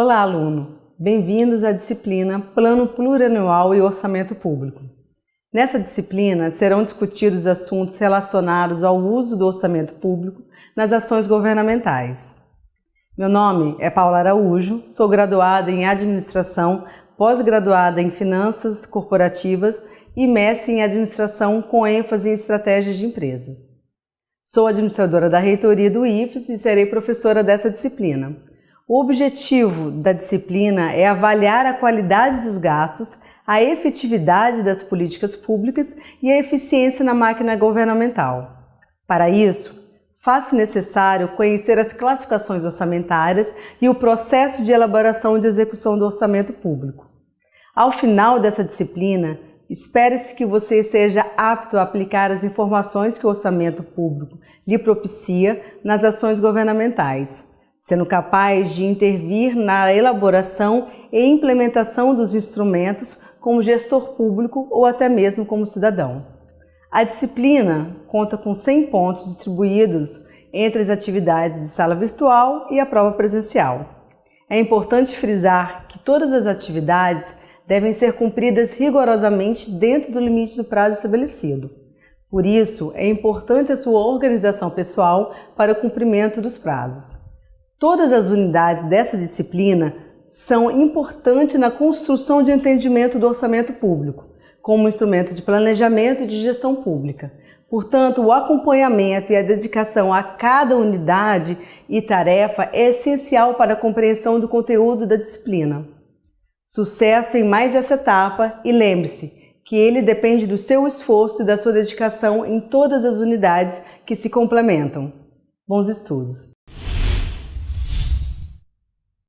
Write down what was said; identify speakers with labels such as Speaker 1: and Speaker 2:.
Speaker 1: Olá, aluno! Bem-vindos à disciplina Plano Plurianual e Orçamento Público. Nessa disciplina serão discutidos assuntos relacionados ao uso do orçamento público nas ações governamentais. Meu nome é Paula Araújo, sou graduada em Administração, pós-graduada em Finanças Corporativas e mestre em Administração com ênfase em Estratégias de Empresas. Sou administradora da reitoria do IFES e serei professora dessa disciplina. O objetivo da disciplina é avaliar a qualidade dos gastos, a efetividade das políticas públicas e a eficiência na máquina governamental. Para isso, faz-se necessário conhecer as classificações orçamentárias e o processo de elaboração de execução do orçamento público. Ao final dessa disciplina, espere-se que você esteja apto a aplicar as informações que o orçamento público lhe propicia nas ações governamentais sendo capaz de intervir na elaboração e implementação dos instrumentos como gestor público ou até mesmo como cidadão. A disciplina conta com 100 pontos distribuídos entre as atividades de sala virtual e a prova presencial. É importante frisar que todas as atividades devem ser cumpridas rigorosamente dentro do limite do prazo estabelecido. Por isso, é importante a sua organização pessoal para o cumprimento dos prazos. Todas as unidades dessa disciplina são importantes na construção de entendimento do orçamento público, como instrumento de planejamento e de gestão pública. Portanto, o acompanhamento e a dedicação a cada unidade e tarefa é essencial para a compreensão do conteúdo da disciplina. Sucesso em mais essa etapa e lembre-se que ele depende do seu esforço e da sua dedicação em todas as unidades que se complementam. Bons estudos!